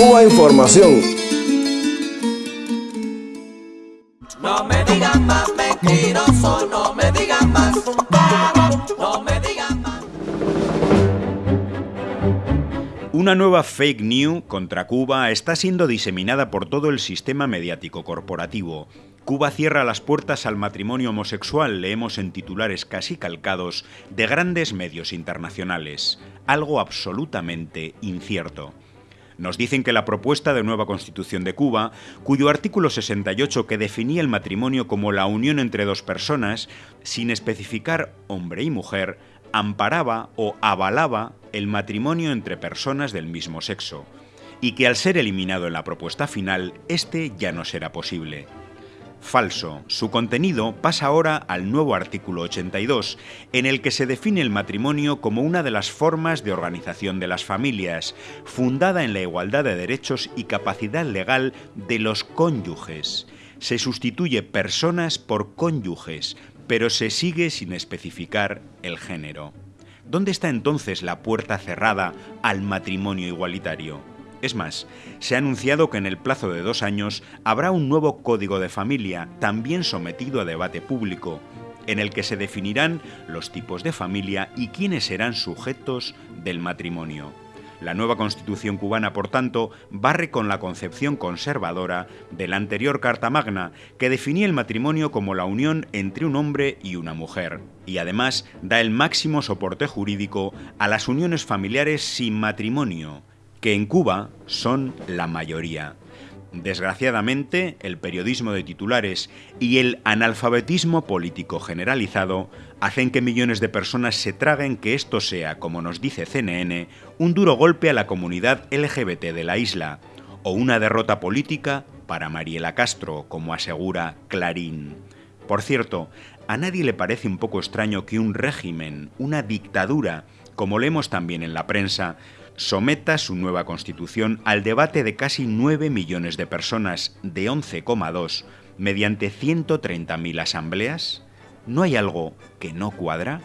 Cuba Información. No me digan más mentiroso, no me digan más, no me digan más. Una nueva fake news contra Cuba está siendo diseminada por todo el sistema mediático corporativo. Cuba cierra las puertas al matrimonio homosexual, leemos en titulares casi calcados, de grandes medios internacionales. Algo absolutamente incierto. Nos dicen que la propuesta de nueva constitución de Cuba, cuyo artículo 68 que definía el matrimonio como la unión entre dos personas, sin especificar hombre y mujer, amparaba o avalaba el matrimonio entre personas del mismo sexo, y que al ser eliminado en la propuesta final, este ya no será posible. Falso. Su contenido pasa ahora al nuevo artículo 82, en el que se define el matrimonio como una de las formas de organización de las familias, fundada en la igualdad de derechos y capacidad legal de los cónyuges. Se sustituye personas por cónyuges, pero se sigue sin especificar el género. ¿Dónde está entonces la puerta cerrada al matrimonio igualitario? Es más, se ha anunciado que en el plazo de dos años habrá un nuevo código de familia, también sometido a debate público, en el que se definirán los tipos de familia y quiénes serán sujetos del matrimonio. La nueva constitución cubana, por tanto, barre con la concepción conservadora de la anterior Carta Magna, que definía el matrimonio como la unión entre un hombre y una mujer, y además da el máximo soporte jurídico a las uniones familiares sin matrimonio, que en Cuba son la mayoría. Desgraciadamente, el periodismo de titulares y el analfabetismo político generalizado hacen que millones de personas se traguen que esto sea, como nos dice CNN, un duro golpe a la comunidad LGBT de la isla, o una derrota política para Mariela Castro, como asegura Clarín. Por cierto, ¿a nadie le parece un poco extraño que un régimen, una dictadura, como leemos también en la prensa, someta su nueva constitución al debate de casi 9 millones de personas de 11,2 mediante 130.000 asambleas? ¿No hay algo que no cuadra?